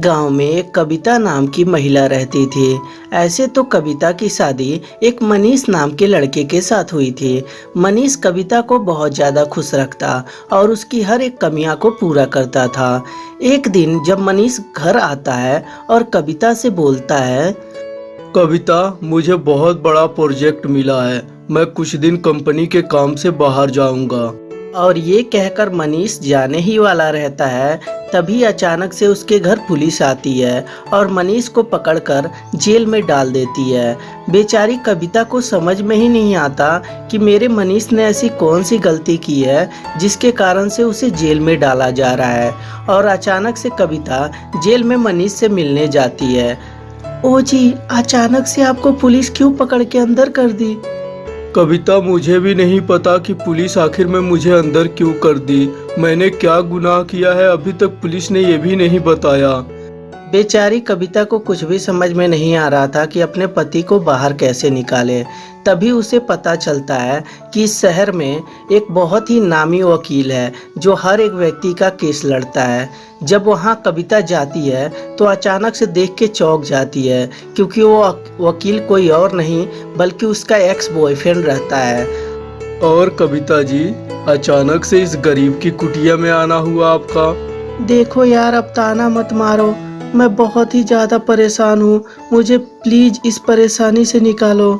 गाँव में एक कविता नाम की महिला रहती थी। ऐसे तो कविता की शादी एक मनीष नाम के लड़के के साथ हुई थी। मनीष कविता को बहुत ज़्यादा खुश रखता और उसकी हर एक कमियाँ को पूरा करता था। एक दिन जब मनीष घर आता है और कविता से बोलता है, कविता, मुझे बहुत बड़ा प्रोजेक्ट मिला है। मैं कुछ दिन कंपनी के काम से बाहर जाऊँगा। और ये कहकर मनीष जाने ही वाला रहता है, तभी अचानक से उसके घर पुलिस आती है और मनीष को पकड़कर जेल में डाल देती है। बेचारी कविता को समझ में ही नहीं आता कि मेरे मनीष ने ऐसी कौन सी गलती की है, जिसके कारण से उसे जेल में डाला जा रहा है और अचानक से कविता जेल में मनीष से मिलने जाती है। ओ जी, अचानक से आपको पुलिस क्यों पकड़ के अंदर कर दी? कविता मुझे भी नहीं पता कि पुलिस आखिर में मुझे अंदर क्यों कर दी। मैंने क्या गुनाह किया है, अभी तक पुलिस ने ये भी नहीं बताया। बेचारी कविता को कुछ भी समझ में नहीं आ रहा था कि अपने पति को बाहर कैसे निकाले। तभी उसे पता चलता है कि इस शहर में एक बहुत ही नामी वकील है जो हर एक व्यक्ति का केस लड़ता है। जब वहाँ कविता जाती है तो अचानक से देख के चौंक जाती है क्योंकि वो वकील कोई और नहीं बल्कि उसका एक्स बॉयफ्रेंड रहता है। और कविता जी अचानक से इस गरीब की कुटिया में आना हुआ आपका? देखो यार अब ताना मत मारो। मैं बहुत ही ज़्यादा परेशान हूँ। मुझे प्लीज़ इस परेशानी से निकालो।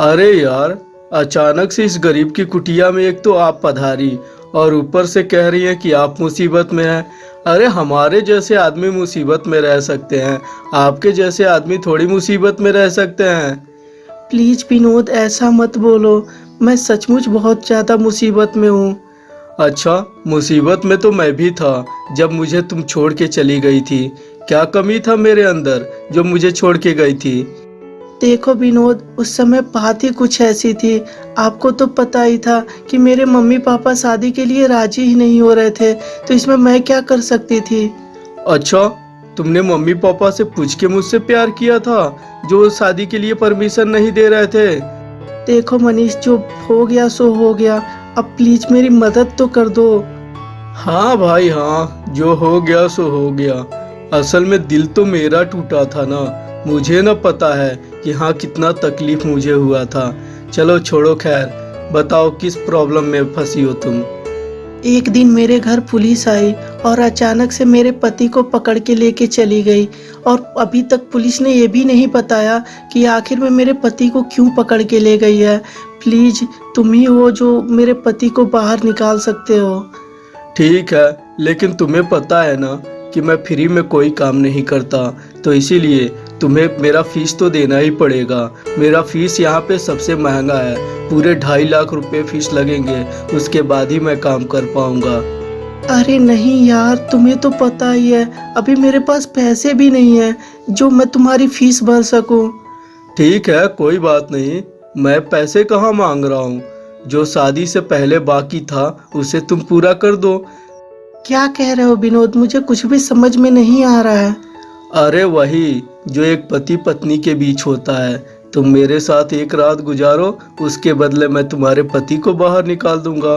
अरे यार अचानक से इस गरीब की कुटिया में एक तो आप पधारी और ऊपर से कह रही हैं कि आप मुसीबत में हैं। अरे हमारे जैसे आदमी मुसीबत में रह सकते हैं। आपके जैसे आदमी थोड़ी मुसीबत में रह सकते हैं। प्लीज़ विनोद ऐसा मत बोलो। मैं सचमुच बहुत ज़्यादा मुसीबत में हूँ। अच्छा मुसीबत में तो मैं भी था जब मुझे तुम छोड़ के चली गई थी। क्या कमी था मेरे अंदर जो मुझे छोड़ के गई थी? देखो विनोद उस समय बात ही कुछ ऐसी थी। आपको तो पता ही था कि मेरे मम्मी पापा शादी के लिए राज़ी ही नहीं हो रहे थे तो इसमें मैं क्या कर सकती थी? अच्छा तुमने मम्मी पापा से पूछ के मुझसे प्यार किया था जो शादी के लिए परमिशन नहीं दे रहे थे? देखो मनीष जो हो गया सो हो गया। अब प्लीज़ मेरी मदद तो कर दो। हाँ भाई हाँ जो हो गया सो हो गया। असल में दिल तो मेरा टूटा था ना। मुझे न पता है कि हाँ कितना तकलीफ़ मुझे हुआ था। चलो छोड़ो खैर बताओ किस प्रॉब्लम में फंसी हो तुम? एक दिन मेरे घर पुलिस आई और अचानक से मेरे पति को पकड़ के लेके चली गई और अभी तक पुलिस ने ये भी नहीं बताया कि आखिर में मेरे पति को क्यों पकड़ के ले गई है। प्लीज़ तुम ही हो जो मेरे पति को बाहर निकाल सकते हो। ठीक है लेकिन तुम्हें पता है ना कि मैं फ्री में कोई काम नहीं करता तो इसीलिए तुम्हें मेरा फ़ीस तो देना ही पड़ेगा। मेरा फ़ीस यहाँ पे सबसे महँगा है। पूरे ढाई लाख रुपए फ़ीस लगेंगे। उसके बाद ही मैं काम कर पाऊँगा। अरे नहीं यार तुम्हें तो पता ही है। अभी मेरे पास पैसे भी नहीं है जो मैं तुम्हारी फ़ीस भर सकूँ। ठीक है कोई बात नहीं। मैं पैसे कहाँ मांग रहा हूँ? जो शादी से पहले बाकी था उसे तुम पूरा कर दो। क्या कह रहे हो विनोद? मुझे कुछ भी समझ में नहीं आ रहा है। अरे वही जो एक पति पत्नी के बीच होता है। तुम मेरे साथ एक रात गुजारो उसके बदले मैं तुम्हारे पति को बाहर निकाल दूँगा।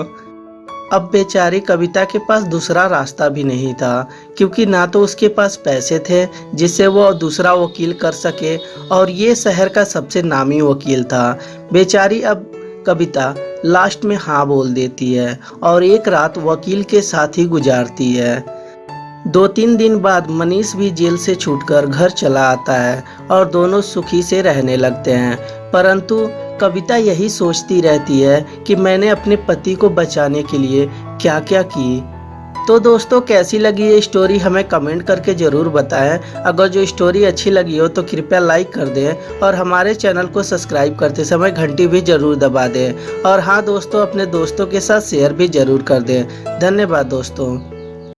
अब बेचारी कविता के पास दूसरा रास्ता भी नहीं था क्योंकि ना तो उसके पास पैसे थे जिससे वो दूसरा वकील कर सके और ये शहर का सबसे नामी वकील था। बेचारी अब कविता लास्ट में हाँ बोल देती है और एक रात वकील के साथ ही गुजारती है। दो तीन दिन बाद मनीष भी जेल से छूटकर घर चला आता है और दोनों सुखी से रहने लगते हैं। परंतु कविता यही सोचती रहती है कि मैंने अपने पति को बचाने के लिए क्या क्या की तो दोस्तों, कैसी लगी ये स्टोरी हमें कमेंट करके ज़रूर बताएँ। अगर जो स्टोरी अच्छी लगी हो तो कृपया लाइक कर दें और हमारे चैनल को सब्सक्राइब करते समय घंटी भी ज़रूर दबा दें। और हाँ दोस्तों, अपने दोस्तों के साथ शेयर भी ज़रूर कर दें। धन्यवाद, दोस्तों।